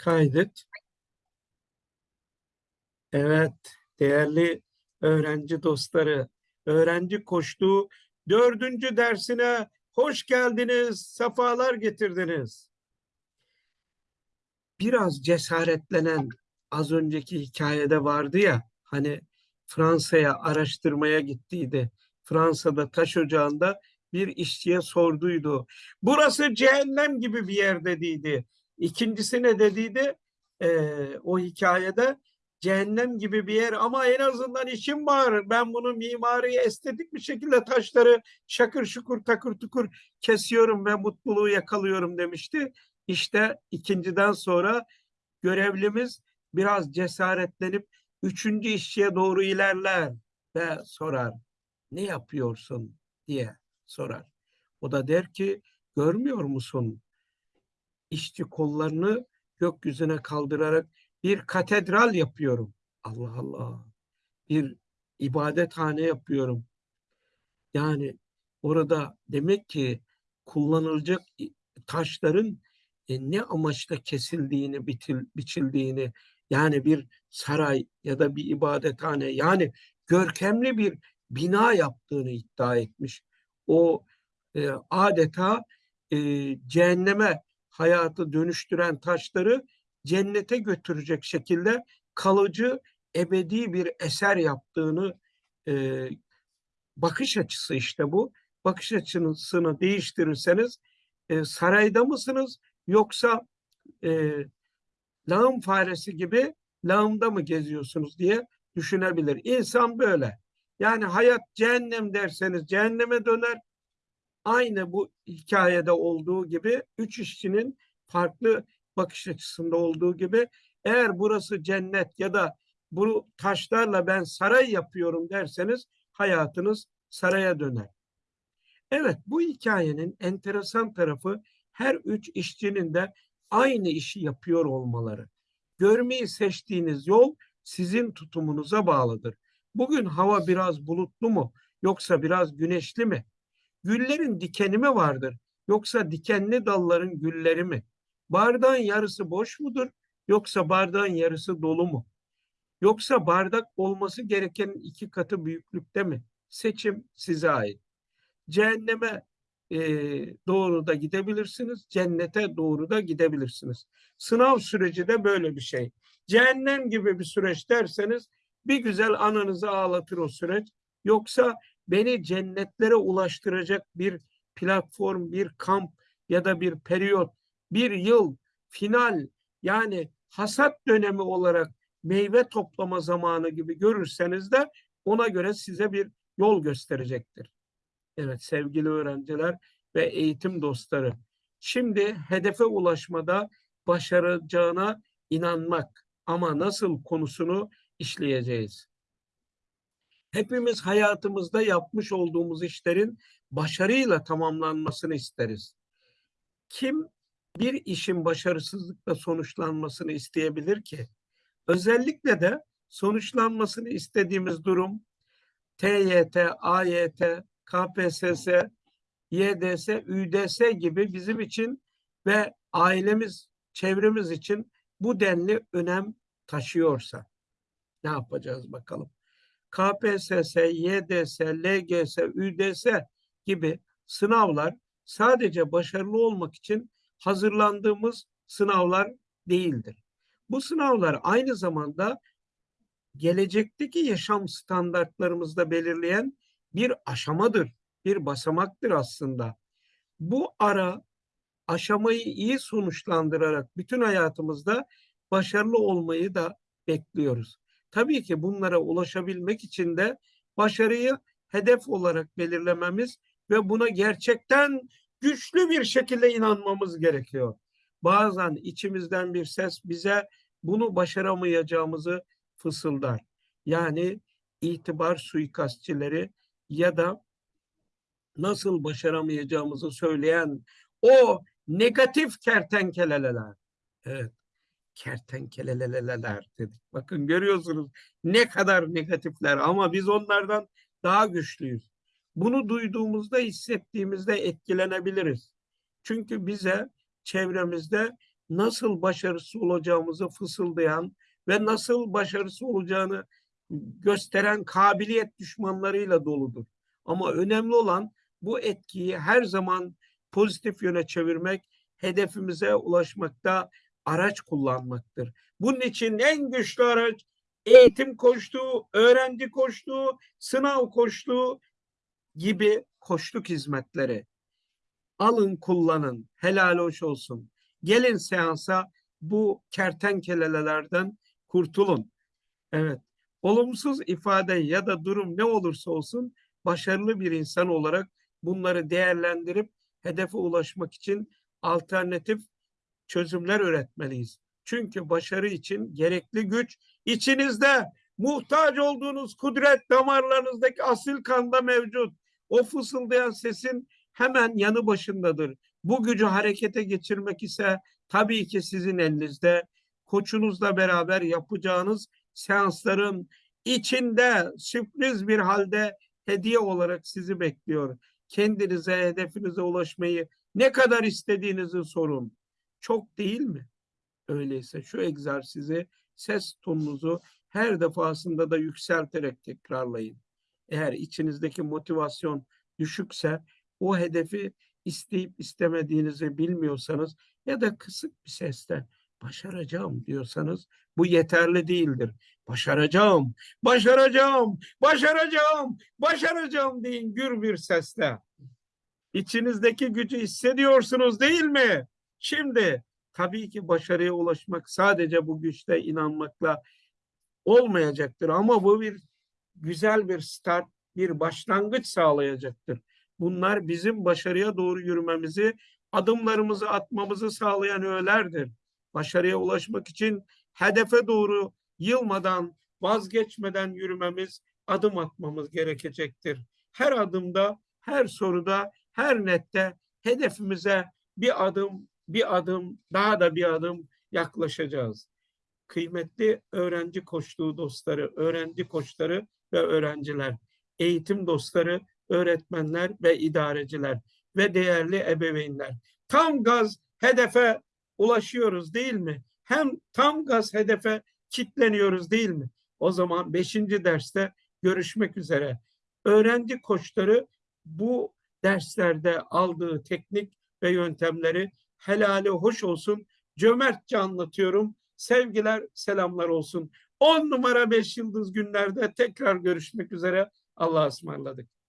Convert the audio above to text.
Kaydet. Evet, değerli öğrenci dostları, öğrenci koştuğu dördüncü dersine hoş geldiniz, sefalar getirdiniz. Biraz cesaretlenen az önceki hikayede vardı ya, hani Fransa'ya araştırmaya gittiydi. Fransa'da taş ocağında bir işçiye sorduydu. Burası cehennem gibi bir yer dediydi. İkincisi ne dediydi? Ee, o hikayede cehennem gibi bir yer ama en azından işim var. Ben bunu mimari estetik bir şekilde taşları şakır şukur takır tukur kesiyorum ve mutluluğu yakalıyorum demişti. İşte ikinciden sonra görevlimiz biraz cesaretlenip üçüncü işçiye doğru ilerler ve sorar. Ne yapıyorsun diye sorar. O da der ki görmüyor musun? İşçi kollarını gökyüzüne kaldırarak bir katedral yapıyorum. Allah Allah. Bir ibadethane yapıyorum. Yani orada demek ki kullanılacak taşların e, ne amaçla kesildiğini, bitil, biçildiğini yani bir saray ya da bir ibadethane yani görkemli bir bina yaptığını iddia etmiş. O e, adeta e, cehenneme hayatı dönüştüren taşları cennete götürecek şekilde kalıcı ebedi bir eser yaptığını e, bakış açısı işte bu. Bakış açısını değiştirirseniz e, sarayda mısınız yoksa e, lağım faresi gibi lağımda mı geziyorsunuz diye düşünebilir. İnsan böyle. Yani hayat cehennem derseniz cehenneme döner. Aynı bu hikayede olduğu gibi üç işçinin farklı bakış açısında olduğu gibi eğer burası cennet ya da bu taşlarla ben saray yapıyorum derseniz hayatınız saraya döner. Evet bu hikayenin enteresan tarafı her üç işçinin de aynı işi yapıyor olmaları. Görmeyi seçtiğiniz yol sizin tutumunuza bağlıdır. Bugün hava biraz bulutlu mu yoksa biraz güneşli mi? Güllerin dikeni mi vardır yoksa dikenli dalların gülleri mi? Bardağın yarısı boş mudur yoksa bardağın yarısı dolu mu? Yoksa bardak olması gerekenin iki katı büyüklükte mi? Seçim size ait. Cehenneme e, doğru da gidebilirsiniz, cennete doğru da gidebilirsiniz. Sınav süreci de böyle bir şey. Cehennem gibi bir süreç derseniz bir güzel anınızı ağlatır o süreç. Yoksa beni cennetlere ulaştıracak bir platform, bir kamp ya da bir periyot, bir yıl, final yani hasat dönemi olarak meyve toplama zamanı gibi görürseniz de ona göre size bir yol gösterecektir. Evet sevgili öğrenciler ve eğitim dostları. Şimdi hedefe ulaşmada başaracağına inanmak ama nasıl konusunu işleyeceğiz. Hepimiz hayatımızda yapmış olduğumuz işlerin başarıyla tamamlanmasını isteriz. Kim bir işin başarısızlıkla sonuçlanmasını isteyebilir ki? Özellikle de sonuçlanmasını istediğimiz durum TYT, AYT, KPSS, YDS, ÜDS gibi bizim için ve ailemiz, çevremiz için bu denli önem taşıyorsa ne yapacağız bakalım. KPSS, YDS, LGS, ÜDS gibi sınavlar sadece başarılı olmak için hazırlandığımız sınavlar değildir. Bu sınavlar aynı zamanda gelecekteki yaşam standartlarımızda belirleyen bir aşamadır, bir basamaktır aslında. Bu ara aşamayı iyi sonuçlandırarak bütün hayatımızda başarılı olmayı da bekliyoruz. Tabii ki bunlara ulaşabilmek için de başarıyı hedef olarak belirlememiz ve buna gerçekten güçlü bir şekilde inanmamız gerekiyor. Bazen içimizden bir ses bize bunu başaramayacağımızı fısıldar. Yani itibar suikastçileri ya da nasıl başaramayacağımızı söyleyen o negatif kertenkeleler. Evet kertenkeleleler dedik. Bakın görüyorsunuz ne kadar negatifler ama biz onlardan daha güçlüyüz. Bunu duyduğumuzda, hissettiğimizde etkilenebiliriz. Çünkü bize çevremizde nasıl başarısız olacağımızı fısıldayan ve nasıl başarısız olacağını gösteren kabiliyet düşmanlarıyla doludur. Ama önemli olan bu etkiyi her zaman pozitif yöne çevirmek, hedefimize ulaşmakta araç kullanmaktır. Bunun için en güçlü araç eğitim koştuğu, öğrenci koştuğu, sınav koştuğu gibi koştuk hizmetleri. Alın kullanın, helal hoş olsun. Gelin seansa bu kertenkelelerden kurtulun. Evet, olumsuz ifade ya da durum ne olursa olsun başarılı bir insan olarak bunları değerlendirip hedefe ulaşmak için alternatif çözümler üretmeliyiz. Çünkü başarı için gerekli güç içinizde muhtaç olduğunuz kudret damarlarınızdaki asil kanda mevcut. O fısıldayan sesin hemen yanı başındadır. Bu gücü harekete geçirmek ise tabii ki sizin elinizde. Koçunuzla beraber yapacağınız seansların içinde sürpriz bir halde hediye olarak sizi bekliyor. Kendinize, hedefinize ulaşmayı ne kadar istediğinizi sorun. Çok değil mi? Öyleyse şu egzersizi ses tonunuzu her defasında da yükselterek tekrarlayın. Eğer içinizdeki motivasyon düşükse o hedefi isteyip istemediğinizi bilmiyorsanız ya da kısık bir sesle başaracağım diyorsanız bu yeterli değildir. Başaracağım, başaracağım, başaracağım, başaracağım deyin gür bir sesle. İçinizdeki gücü hissediyorsunuz değil mi? Şimdi tabii ki başarıya ulaşmak sadece bu güçte inanmakla olmayacaktır ama bu bir güzel bir start, bir başlangıç sağlayacaktır. Bunlar bizim başarıya doğru yürümemizi, adımlarımızı atmamızı sağlayan öğelerdir. Başarıya ulaşmak için hedefe doğru yılmadan, vazgeçmeden yürümemiz, adım atmamız gerekecektir. Her adımda, her soruda, her nette hedefimize bir adım, bir adım, daha da bir adım yaklaşacağız. Kıymetli öğrenci koçluğu dostları, öğrenci koçları ve öğrenciler, eğitim dostları, öğretmenler ve idareciler ve değerli ebeveynler. Tam gaz hedefe ulaşıyoruz değil mi? Hem tam gaz hedefe kitleniyoruz değil mi? O zaman beşinci derste görüşmek üzere. Öğrenci koçları bu derslerde aldığı teknik ve yöntemleri helali hoş olsun. Cömertçe anlatıyorum. Sevgiler, selamlar olsun. 10 numara 5 yıldız günlerde tekrar görüşmek üzere. Allah'a ısmarladık.